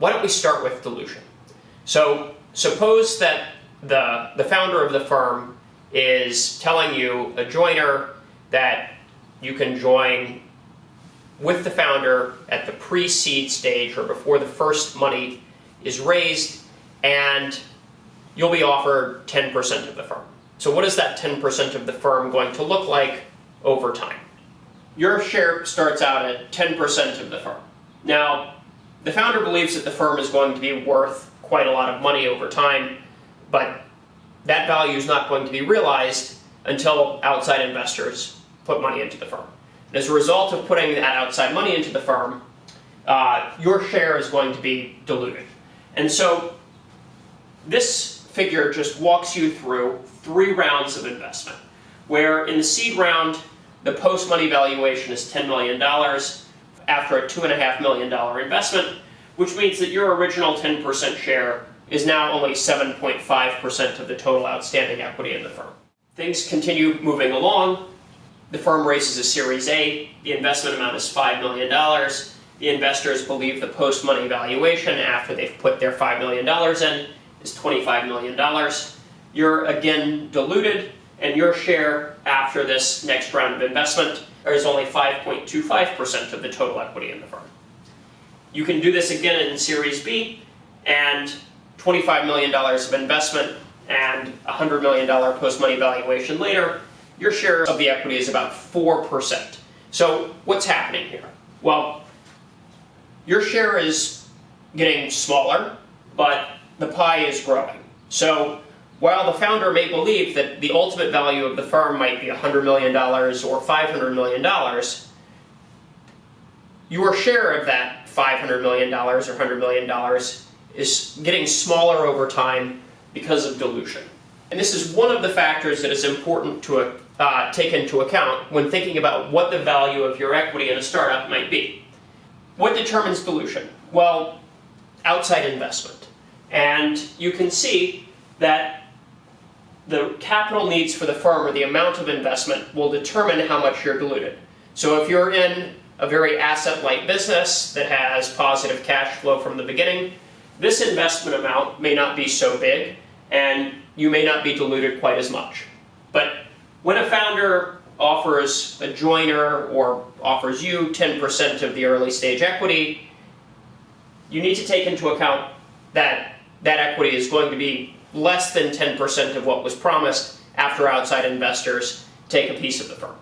why don't we start with dilution? So suppose that the, the founder of the firm is telling you, a joiner, that you can join with the founder at the pre-seed stage or before the first money is raised and you'll be offered 10% of the firm. So what is that 10% of the firm going to look like over time? Your share starts out at 10% of the firm. Now, the founder believes that the firm is going to be worth quite a lot of money over time, but that value is not going to be realized until outside investors put money into the firm. And as a result of putting that outside money into the firm, uh, your share is going to be diluted. And so this figure just walks you through three rounds of investment, where in the seed round, the post-money valuation is $10 million after a $2.5 million investment, which means that your original 10% share is now only 7.5% of the total outstanding equity in the firm. Things continue moving along. The firm raises a Series A. The investment amount is $5 million. The investors believe the post-money valuation after they've put their $5 million in is $25 million. You're again diluted, and your share after this next round of investment is only 5.25% of the total equity in the firm. You can do this again in Series B, and $25 million of investment and $100 million post-money valuation later, your share of the equity is about 4%. So what's happening here? Well, your share is getting smaller, but the pie is growing. So while the founder may believe that the ultimate value of the firm might be $100 million or $500 million, your share of that $500 million or $100 million is getting smaller over time because of dilution. And this is one of the factors that is important to uh, take into account when thinking about what the value of your equity in a startup might be. What determines dilution? Well, outside investment. And you can see that the capital needs for the firm or the amount of investment will determine how much you're diluted. So if you're in a very asset-light business that has positive cash flow from the beginning, this investment amount may not be so big and you may not be diluted quite as much. But when a founder offers a joiner or offers you 10% of the early stage equity, you need to take into account that that equity is going to be less than 10% of what was promised after outside investors take a piece of the firm.